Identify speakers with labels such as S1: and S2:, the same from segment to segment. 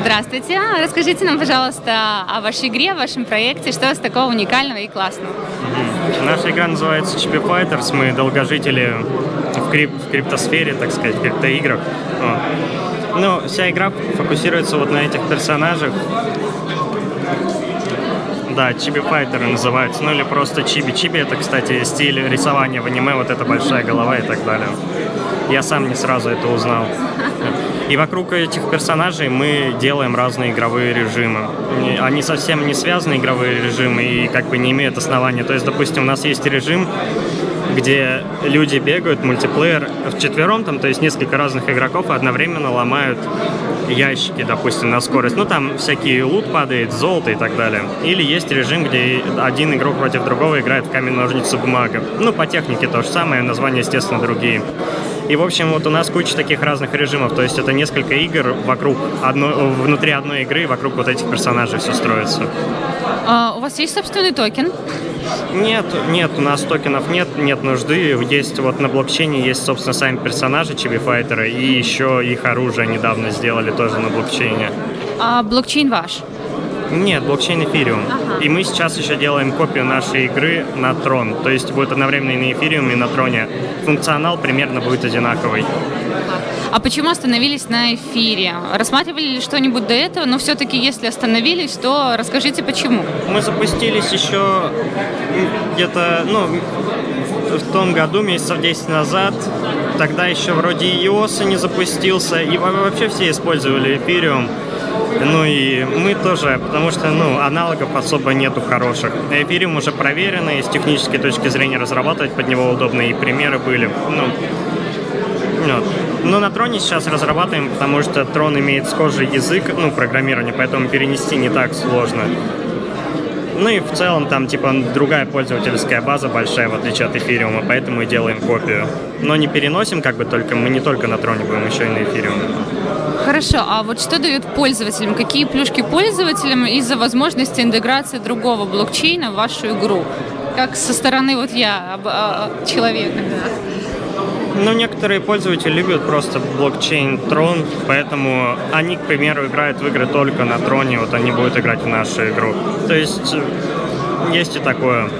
S1: Здравствуйте. Расскажите нам, пожалуйста, о вашей игре, о вашем проекте. Что у такого уникального и классного?
S2: Наша игра называется Chibi Fighters. Мы долгожители в, крип в криптосфере, так сказать, в криптоиграх. Ну, вся игра фокусируется вот на этих персонажах. Да, Чиби Файтеры называются, ну или просто Чиби. Чиби это, кстати, стиль рисования в аниме, вот эта большая голова и так далее. Я сам не сразу это узнал. И вокруг этих персонажей мы делаем разные игровые режимы. Они совсем не связаны, игровые режимы, и как бы не имеют основания. То есть, допустим, у нас есть режим, где люди бегают, мультиплеер в четвером, там, то есть несколько разных игроков одновременно ломают ящики, допустим, на скорость. Ну, там всякие лут падает, золото и так далее. Или есть режим, где один игрок против другого играет в камень, ножницы, бумага. Ну, по технике то же самое, названия, естественно, другие. И, в общем, вот у нас куча таких разных режимов, то есть это несколько игр вокруг одной, внутри одной игры, вокруг вот этих персонажей все строится.
S1: А, у вас есть собственный токен?
S2: Нет, нет, у нас токенов нет, нет нужды. Есть вот на блокчейне есть, собственно, сами персонажи Fighter, и еще их оружие недавно сделали тоже на блокчейне.
S1: А блокчейн ваш?
S2: Нет, блокчейн эфириум. Ага. И мы сейчас еще делаем копию нашей игры на трон. То есть будет одновременно и на эфириуме, и на троне. Функционал примерно будет одинаковый.
S1: А почему остановились на эфире? Рассматривали ли что-нибудь до этого? Но все-таки, если остановились, то расскажите, почему.
S2: Мы запустились еще где-то, ну, в том году, месяцев 10 назад. Тогда еще вроде и iOS не запустился, и вообще все использовали эфириум. Ну и мы тоже, потому что ну, аналогов особо нету хороших. Эфириум уже проверено, и с технической точки зрения разрабатывать под него удобно, и примеры были. Ну, вот. Но на троне сейчас разрабатываем, потому что трон имеет схожий язык, ну, программирование, поэтому перенести не так сложно. Ну и в целом там типа другая пользовательская база большая, в отличие от эфириума, поэтому и делаем копию. Но не переносим как бы только, мы не только на троне будем, еще и на эфириуме.
S1: Хорошо, а вот что дают пользователям? Какие плюшки пользователям из-за возможности интеграции другого блокчейна в вашу игру? Как со стороны вот я, а, человека, да?
S2: Ну, некоторые пользователи любят просто блокчейн Трон, поэтому они, к примеру, играют в игры только на Троне, вот они будут играть в нашу игру. То есть есть и такое.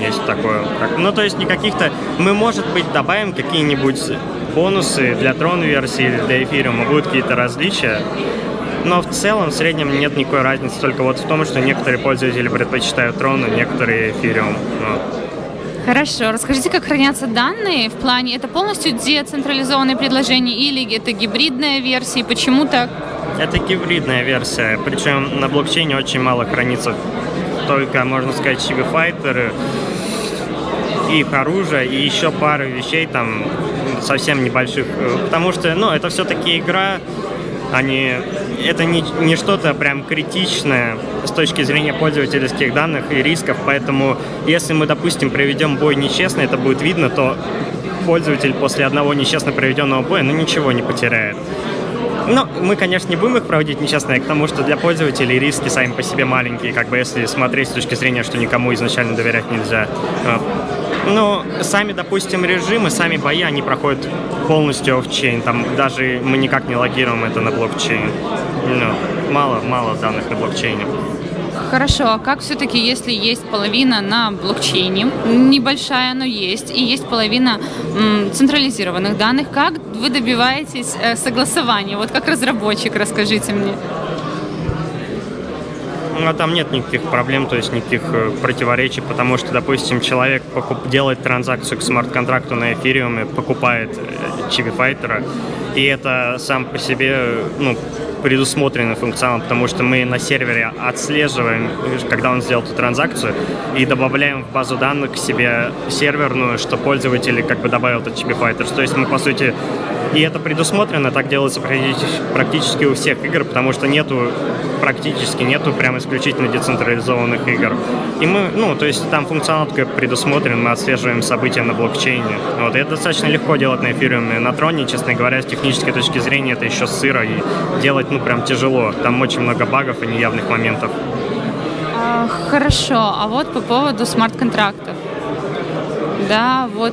S2: Есть такое. Ну, то есть не каких-то... Мы, может быть, добавим какие-нибудь бонусы для трон-версии или для эфириума, будут какие-то различия. Но в целом, в среднем нет никакой разницы, только вот в том, что некоторые пользователи предпочитают трон, а некоторые эфириум. Ну.
S1: Хорошо. Расскажите, как хранятся данные в плане, это полностью децентрализованные предложения или это гибридная версия, и почему так?
S2: Это гибридная версия, причем на блокчейне очень мало хранится только, можно сказать, Fighter, их оружие и еще пару вещей там совсем небольших, э, потому что, ну, это все-таки игра, они, это не, не что-то прям критичное с точки зрения пользовательских данных и рисков, поэтому если мы, допустим, проведем бой нечестно, это будет видно, то пользователь после одного нечестно проведенного боя, ну, ничего не потеряет. Но мы, конечно, не будем их проводить нечестно, потому что для пользователей риски сами по себе маленькие, как бы если смотреть с точки зрения, что никому изначально доверять нельзя. Ну, сами, допустим, режимы, сами бои, они проходят полностью офчейн. Там даже мы никак не логируем это на блокчейн. Ну, мало, мало данных на блокчейне.
S1: Хорошо, а как все-таки, если есть половина на блокчейне, небольшая, но есть, и есть половина централизированных данных, как вы добиваетесь э, согласования? Вот как разработчик, расскажите мне.
S2: Ну, а там нет никаких проблем, то есть никаких э, противоречий, потому что, допустим, человек покуп, делает транзакцию к смарт-контракту на эфириуме, покупает Chibi э, Fighter, и это сам по себе, ну, предусмотренный функционал, потому что мы на сервере отслеживаем, когда он сделал эту транзакцию, и добавляем в базу данных к себе серверную, что пользователь как бы добавил этот Fighters. То есть мы, по сути, и это предусмотрено, так делается практически у всех игр, потому что нету, практически нету прям исключительно децентрализованных игр. И мы, ну, то есть там функционал предусмотрен, мы отслеживаем события на блокчейне. Вот, и это достаточно легко делать на эфириуме. На троне, честно говоря, с технической точки зрения, это еще сыро, и делать, ну, прям тяжело. Там очень много багов и неявных моментов.
S1: А, хорошо, а вот по поводу смарт-контрактов. Да, вот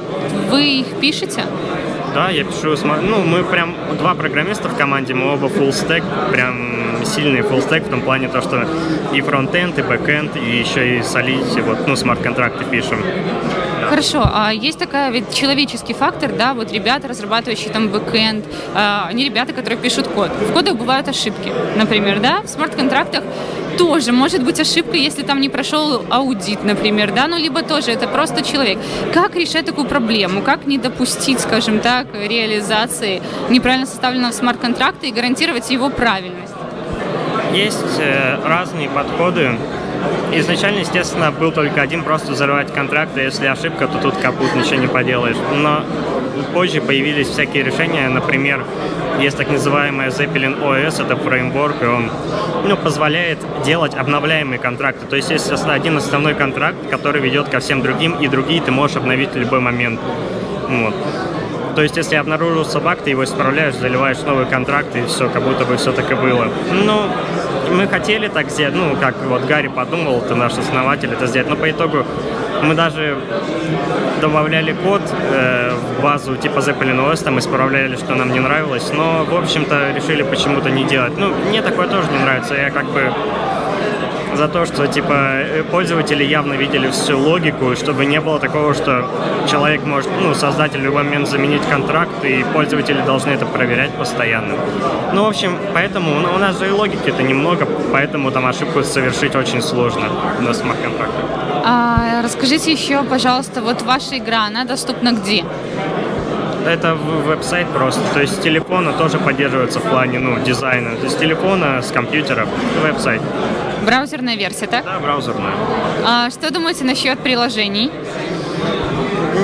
S1: вы их пишете?
S2: Да, я пишу, ну, мы прям два программиста в команде, мы оба full stack, прям сильный full stack в том плане то, что и фронтенд, и бэкенд, и еще и Solidity, вот, ну, смарт-контракты пишем.
S1: Хорошо, а есть такая ведь человеческий фактор, да, вот ребята, разрабатывающие там бэкэнд, а, они ребята, которые пишут код. В кодах бывают ошибки, например, да, в смарт-контрактах тоже может быть ошибка, если там не прошел аудит, например, да, ну, либо тоже это просто человек. Как решать такую проблему? Как не допустить, скажем так, реализации неправильно составленного смарт-контракта и гарантировать его правильность?
S2: Есть э, разные подходы Изначально, естественно, был только один, просто взорвать контракт, и если ошибка, то тут капут, ничего не поделаешь. Но позже появились всякие решения, например, есть так называемая Zeppelin OS, это фреймворк, и он ну, позволяет делать обновляемые контракты. То есть есть один основной контракт, который ведет ко всем другим, и другие ты можешь обновить в любой момент. Вот. То есть, если обнаружился баг, ты его исправляешь, заливаешь новый контракт, и все, как будто бы все так и было. Ну, мы хотели так сделать, ну, как вот Гарри подумал, это наш основатель, это сделать, но по итогу мы даже добавляли код э, в базу типа Zeppelin OS, там исправляли, что нам не нравилось, но, в общем-то, решили почему-то не делать. Ну, мне такое тоже не нравится, я как бы за то, что типа э, пользователи явно видели всю логику, чтобы не было такого, что человек может, ну, создатель в любой момент заменить контракт, и пользователи должны это проверять постоянно. Ну, в общем, поэтому у нас же и логики-то немного, поэтому там ошибку совершить очень сложно на смарт-контрактах.
S1: А, расскажите еще, пожалуйста, вот ваша игра, она доступна где?
S2: это веб-сайт просто. То есть с телефона тоже поддерживается в плане ну, дизайна. То есть с телефона, с компьютера, веб-сайт.
S1: Браузерная версия, так?
S2: Да, браузерная.
S1: А что думаете насчет приложений?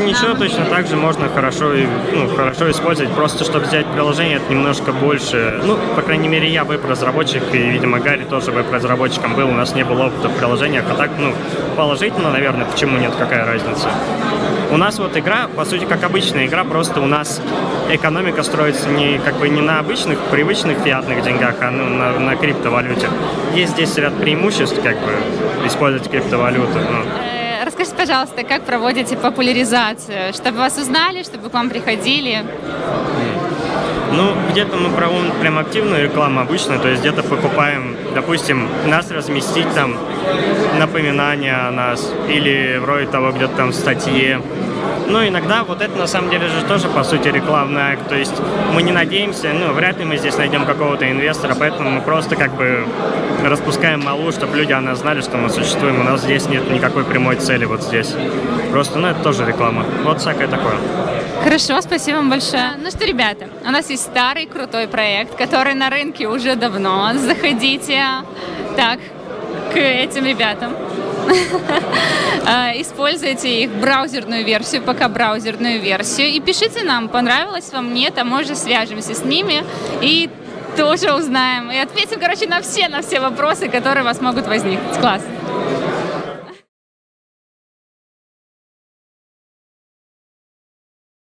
S2: Ничего, точно так же можно хорошо, ну, хорошо использовать. Просто, чтобы сделать приложение, это немножко больше. Ну, по крайней мере, я веб-разработчик, и, видимо, Гарри тоже веб-разработчиком был. У нас не было опыта в приложениях. А так, ну, положительно, наверное, почему нет, какая разница. У нас вот игра, по сути, как обычная игра, просто у нас экономика строится не как бы не на обычных, привычных фиатных деньгах, а ну, на, на криптовалюте. Есть здесь ряд преимуществ, как бы, использовать криптовалюту. Ну.
S1: Расскажите, пожалуйста, как проводите популяризацию, чтобы вас узнали, чтобы к вам приходили?
S2: Ну, где-то мы проводим прям активную рекламу обычно, то есть где-то покупаем, допустим, нас разместить там, напоминания о нас, или вроде того, где-то там в статье. Ну, иногда вот это на самом деле же тоже, по сути, рекламный акт. То есть мы не надеемся, ну, вряд ли мы здесь найдем какого-то инвестора, поэтому мы просто как бы распускаем малу, чтобы люди о нас знали, что мы существуем. У нас здесь нет никакой прямой цели вот здесь. Просто, ну, это тоже реклама. Вот всякое такое.
S1: Хорошо, спасибо вам большое. Ну что, ребята, у нас есть старый крутой проект, который на рынке уже давно. Заходите так к этим ребятам. А, используйте их браузерную версию, пока браузерную версию. И пишите нам, понравилось вам, нет, а мы уже свяжемся с ними и тоже узнаем. И ответим, короче, на все, на все вопросы, которые у вас могут возникнуть. Класс.